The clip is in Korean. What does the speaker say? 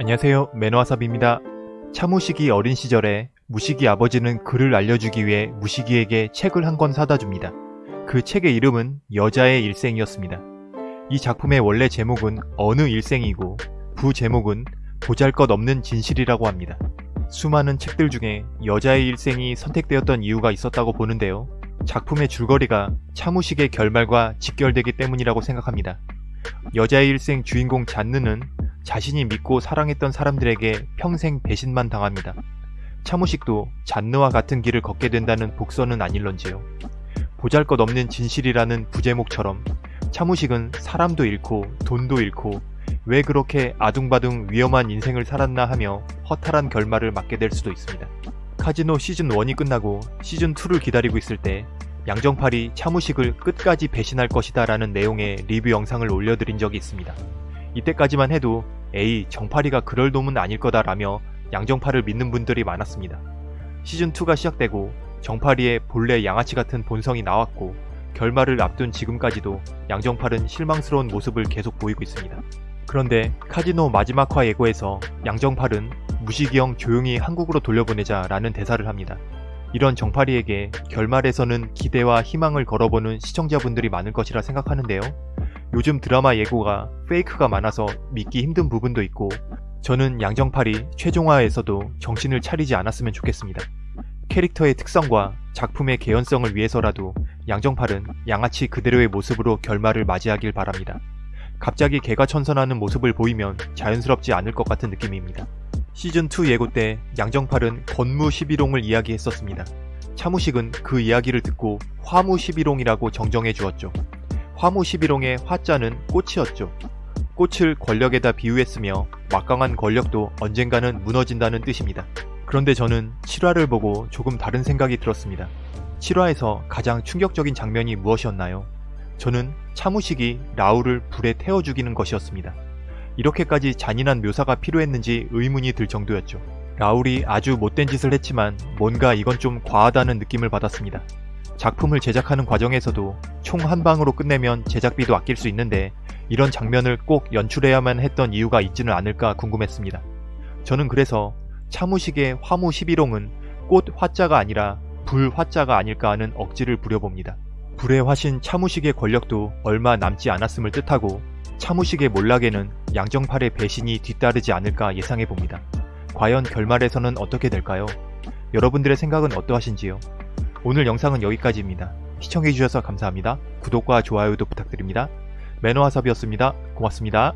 안녕하세요 매너와삽입니다. 차무식이 어린 시절에 무식이 아버지는 글을 알려주기 위해 무식이에게 책을 한 권 사다 줍니다. 그 책의 이름은 여자의 일생이었습니다. 이 작품의 원래 제목은 어느 일생이고 부제목은 보잘것없는 진실이라고 합니다. 수많은 책들 중에 여자의 일생이 선택되었던 이유가 있었다고 보는데요. 작품의 줄거리가 차무식의 결말과 직결되기 때문이라고 생각합니다. 여자의 일생 주인공 잔느는 자신이 믿고 사랑했던 사람들에게 평생 배신만 당합니다. 차무식도 잔느와 같은 길을 걷게 된다는 복선은 아닐런지요. 보잘것없는 진실이라는 부제목처럼 차무식은 사람도 잃고 돈도 잃고 왜 그렇게 아둥바둥 위험한 인생을 살았나 하며 허탈한 결말을 맞게 될 수도 있습니다. 카지노 시즌1이 끝나고 시즌2를 기다리고 있을 때 양정팔이 차무식을 끝까지 배신할 것이다 라는 내용의 리뷰 영상을 올려드린 적이 있습니다. 이때까지만 해도 에이 정팔이가 그럴 놈은 아닐 거다 라며 양정팔을 믿는 분들이 많았습니다. 시즌2가 시작되고 정팔이의 본래 양아치 같은 본성이 나왔고 결말을 앞둔 지금까지도 양정팔은 실망스러운 모습을 계속 보이고 있습니다. 그런데 카지노 마지막 화 예고에서 양정팔은 무식이형 조용히 한국으로 돌려보내자 라는 대사를 합니다. 이런 정팔이에게 결말에서는 기대와 희망을 걸어보는 시청자분들이 많을 것이라 생각하는데요. 요즘 드라마 예고가 페이크가 많아서 믿기 힘든 부분도 있고 저는 양정팔이 최종화에서도 정신을 차리지 않았으면 좋겠습니다. 캐릭터의 특성과 작품의 개연성을 위해서라도 양정팔은 양아치 그대로의 모습으로 결말을 맞이하길 바랍니다. 갑자기 개가 천선하는 모습을 보이면 자연스럽지 않을 것 같은 느낌입니다. 시즌2 예고 때 양정팔은 건무 11홍을 이야기했었습니다. 차무식은 그 이야기를 듣고 화무 11홍이라고 정정해 주었죠. 화무 11홍의 화자는 꽃이었죠. 꽃을 권력에다 비유했으며 막강한 권력도 언젠가는 무너진다는 뜻입니다. 그런데 저는 7화를 보고 조금 다른 생각이 들었습니다. 7화에서 가장 충격적인 장면이 무엇이었나요? 저는 차무식이 라울을 불에 태워 죽이는 것이었습니다. 이렇게까지 잔인한 묘사가 필요했는지 의문이 들 정도였죠. 라울이 아주 못된 짓을 했지만 뭔가 이건 좀 과하다는 느낌을 받았습니다. 작품을 제작하는 과정에서도 총 한 방으로 끝내면 제작비도 아낄 수 있는데 이런 장면을 꼭 연출해야만 했던 이유가 있지는 않을까 궁금했습니다. 저는 그래서 차무식의 화무 11홍은 꽃 화자가 아니라 불 화자가 아닐까 하는 억지를 부려봅니다. 불의 화신 차무식의 권력도 얼마 남지 않았음을 뜻하고 차무식의 몰락에는 양정팔의 배신이 뒤따르지 않을까 예상해봅니다. 과연 결말에서는 어떻게 될까요? 여러분들의 생각은 어떠하신지요? 오늘 영상은 여기까지입니다. 시청해주셔서 감사합니다. 구독과 좋아요도 부탁드립니다. 매너와삽이었습니다. 고맙습니다.